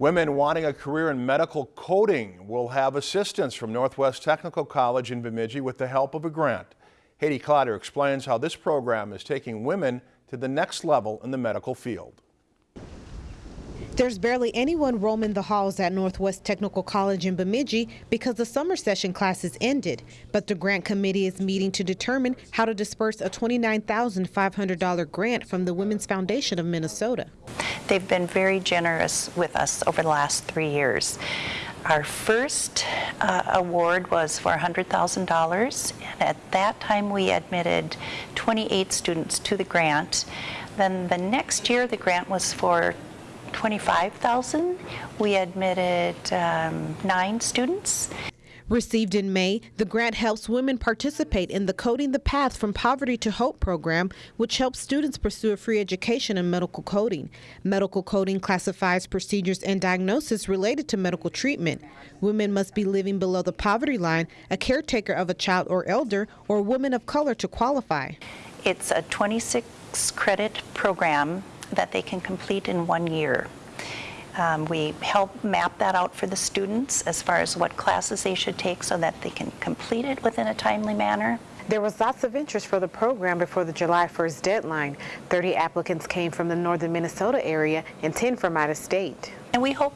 Women wanting a career in medical coding will have assistance from Northwest Technical College in Bemidji with the help of a grant. Haiti Clotter explains how this program is taking women to the next level in the medical field. There's barely anyone roaming the halls at Northwest Technical College in Bemidji because the summer session classes ended. But the grant committee is meeting to determine how to disperse a $29,500 grant from the Women's Foundation of Minnesota. They've been very generous with us over the last three years. Our first uh, award was for $100,000, and at that time we admitted 28 students to the grant. Then the next year the grant was for 25,000. We admitted um, nine students. Received in May, the grant helps women participate in the Coding the Path from Poverty to Hope program, which helps students pursue a free education in medical coding. Medical coding classifies procedures and diagnosis related to medical treatment. Women must be living below the poverty line, a caretaker of a child or elder, or a woman of color to qualify. It's a 26 credit program that they can complete in one year. Um, we help map that out for the students as far as what classes they should take so that they can complete it within a timely manner. There was lots of interest for the program before the July 1st deadline. 30 applicants came from the northern Minnesota area and 10 from out of state. And we hope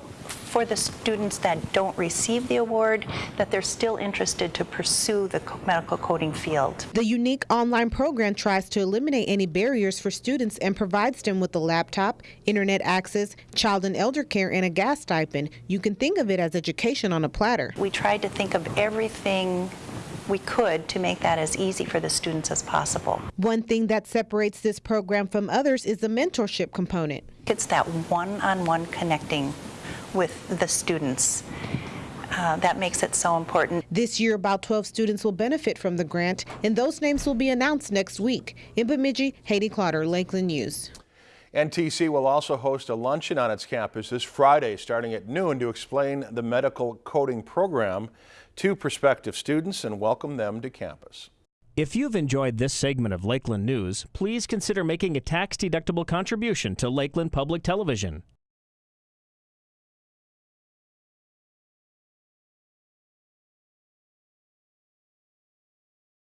for the students that don't receive the award that they're still interested to pursue the medical coding field. The unique online program tries to eliminate any barriers for students and provides them with a laptop, internet access, child and elder care, and a gas stipend. You can think of it as education on a platter. We tried to think of everything we could to make that as easy for the students as possible. One thing that separates this program from others is the mentorship component. It's that one-on-one -on -one connecting with the students. Uh, that makes it so important. This year, about 12 students will benefit from the grant, and those names will be announced next week. In Bemidji, Haiti Clotter, Lakeland News. NTC will also host a luncheon on its campus this Friday starting at noon to explain the medical coding program to prospective students and welcome them to campus. If you've enjoyed this segment of Lakeland News, please consider making a tax-deductible contribution to Lakeland Public Television.